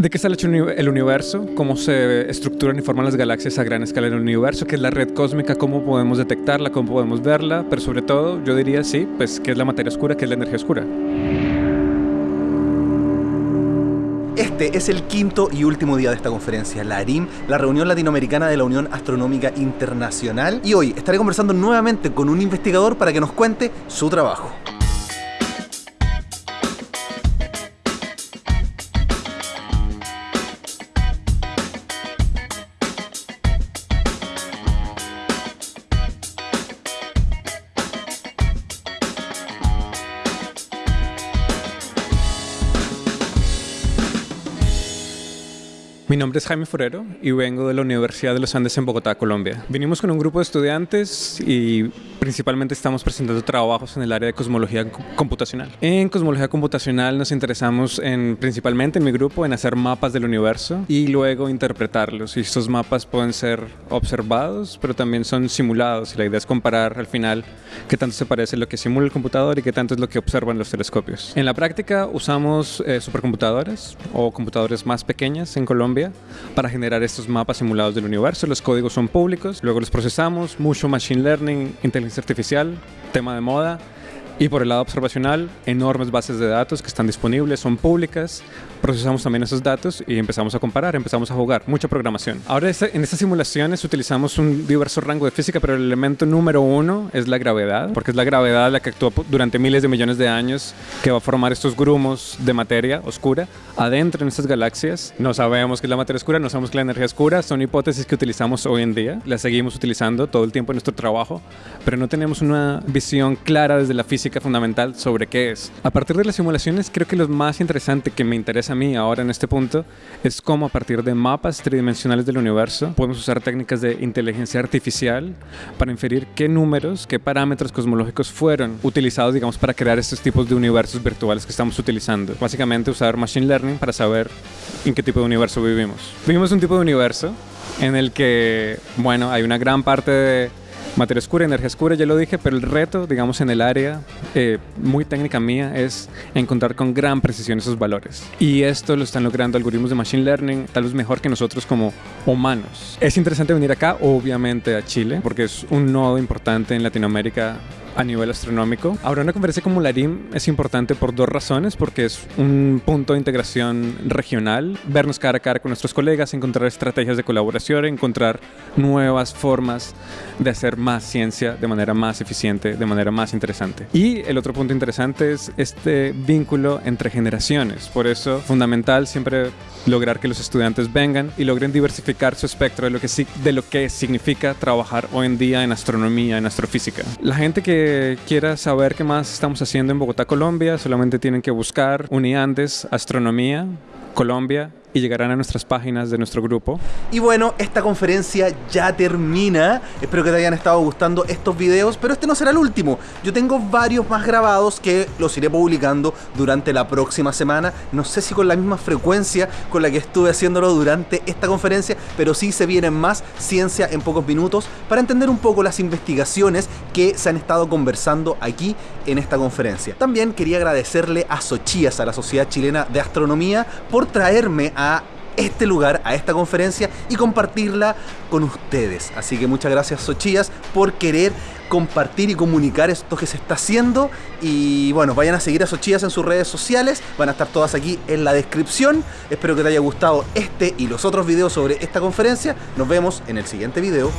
¿De qué está hecho el universo? ¿Cómo se estructuran y forman las galaxias a gran escala en el universo? ¿Qué es la red cósmica? ¿Cómo podemos detectarla? ¿Cómo podemos verla? Pero sobre todo, yo diría sí, pues qué es la materia oscura, qué es la energía oscura. Este es el quinto y último día de esta conferencia, la ARIM, la reunión latinoamericana de la Unión Astronómica Internacional. Y hoy estaré conversando nuevamente con un investigador para que nos cuente su trabajo. Mi nombre es Jaime Forero y vengo de la Universidad de los Andes en Bogotá, Colombia. Vinimos con un grupo de estudiantes y principalmente estamos presentando trabajos en el área de cosmología computacional. En cosmología computacional nos interesamos en, principalmente en mi grupo en hacer mapas del universo y luego interpretarlos. Y estos mapas pueden ser observados, pero también son simulados. Y la idea es comparar al final qué tanto se parece lo que simula el computador y qué tanto es lo que observan los telescopios. En la práctica usamos eh, supercomputadores o computadores más pequeñas en Colombia para generar estos mapas simulados del universo. Los códigos son públicos, luego los procesamos, mucho machine learning, inteligencia artificial, tema de moda. Y por el lado observacional, enormes bases de datos que están disponibles, son públicas, procesamos también esos datos y empezamos a comparar, empezamos a jugar, mucha programación. Ahora este, en estas simulaciones utilizamos un diverso rango de física, pero el elemento número uno es la gravedad, porque es la gravedad la que actúa durante miles de millones de años que va a formar estos grumos de materia oscura adentro en estas galaxias. No sabemos qué es la materia oscura, no sabemos qué es la energía oscura, son hipótesis que utilizamos hoy en día, las seguimos utilizando todo el tiempo en nuestro trabajo, pero no tenemos una visión clara desde la fundamental sobre qué es. A partir de las simulaciones creo que lo más interesante que me interesa a mí ahora en este punto es cómo a partir de mapas tridimensionales del universo podemos usar técnicas de inteligencia artificial para inferir qué números, qué parámetros cosmológicos fueron utilizados, digamos, para crear estos tipos de universos virtuales que estamos utilizando. Básicamente usar machine learning para saber en qué tipo de universo vivimos. Vivimos un tipo de universo en el que, bueno, hay una gran parte de Materia oscura, energía oscura, ya lo dije, pero el reto, digamos, en el área eh, muy técnica mía es encontrar con gran precisión esos valores. Y esto lo están logrando algoritmos de Machine Learning, tal vez mejor que nosotros como humanos. Es interesante venir acá, obviamente, a Chile, porque es un nodo importante en Latinoamérica a nivel astronómico. Ahora, una conferencia como la RIM es importante por dos razones, porque es un punto de integración regional, vernos cara a cara con nuestros colegas, encontrar estrategias de colaboración, encontrar nuevas formas de hacer más ciencia de manera más eficiente, de manera más interesante. Y el otro punto interesante es este vínculo entre generaciones. Por eso, fundamental siempre lograr que los estudiantes vengan y logren diversificar su espectro de lo que, de lo que significa trabajar hoy en día en astronomía, en astrofísica. La gente que quiera saber qué más estamos haciendo en Bogotá, Colombia, solamente tienen que buscar Uniandes Astronomía Colombia y llegarán a nuestras páginas de nuestro grupo. Y bueno, esta conferencia ya termina. Espero que te hayan estado gustando estos videos, pero este no será el último. Yo tengo varios más grabados que los iré publicando durante la próxima semana. No sé si con la misma frecuencia con la que estuve haciéndolo durante esta conferencia, pero sí se vienen más ciencia en pocos minutos para entender un poco las investigaciones que se han estado conversando aquí en esta conferencia. También quería agradecerle a Sochías, a la Sociedad Chilena de Astronomía, por traerme a este lugar, a esta conferencia y compartirla con ustedes. Así que muchas gracias Sochías por querer compartir y comunicar esto que se está haciendo y bueno, vayan a seguir a Sochías en sus redes sociales, van a estar todas aquí en la descripción. Espero que te haya gustado este y los otros videos sobre esta conferencia. Nos vemos en el siguiente video.